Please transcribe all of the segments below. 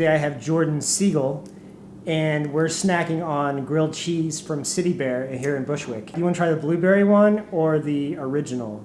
Today I have Jordan Siegel, and we're snacking on grilled cheese from City Bear here in Bushwick. You want to try the blueberry one or the original?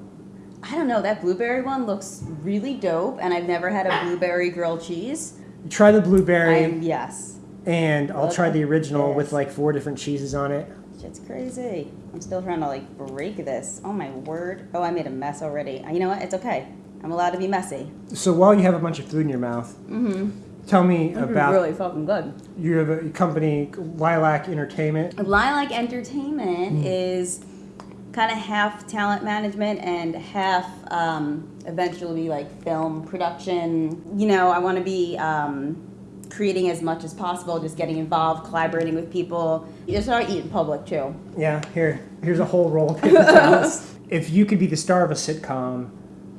I don't know, that blueberry one looks really dope, and I've never had a blueberry grilled cheese. Try the blueberry, I'm, yes. and I'll Look try the original with like four different cheeses on it. It's crazy. I'm still trying to like break this. Oh my word. Oh, I made a mess already. You know what? It's okay. I'm allowed to be messy. So while you have a bunch of food in your mouth, Mm-hmm. Tell me about really fucking good. you have a company Lilac Entertainment. Lilac Entertainment Hmm. is kind of half talent management and half um, eventually like film production. You know, I want to be um, creating as much as possible, just getting involved, collaborating with people. You just start eating public too. Yeah, here, here's a whole roll of paper. If you could be the star of a sitcom,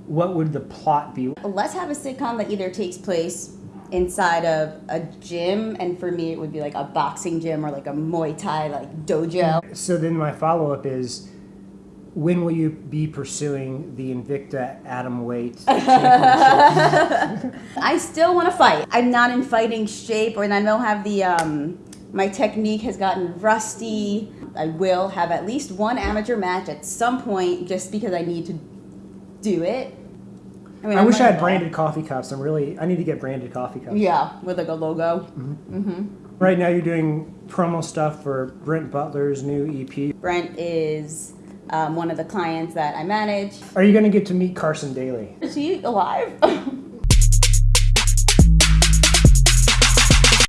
what would the plot be? Let's have a sitcom that either takes place inside of a gym, and for me, it would be like a boxing gym or like a Muay Thai like dojo. So then my follow up is when will you be pursuing the Invicta Atom Weight I still want to fight. I'm not in fighting shape, or and I don't have the. Um, my technique has gotten rusty. I will have at least one amateur match at some point, just because I need to do it. Mean, I wish I had branded coffee cups. I'm really I need to get branded coffee cups. Yeah, with like a logo. Right now you're doing promo stuff for Brent Butler's new EP. Brent is um, one of the clients that I manage. Are you going to get to meet Carson Daly? Is he alive?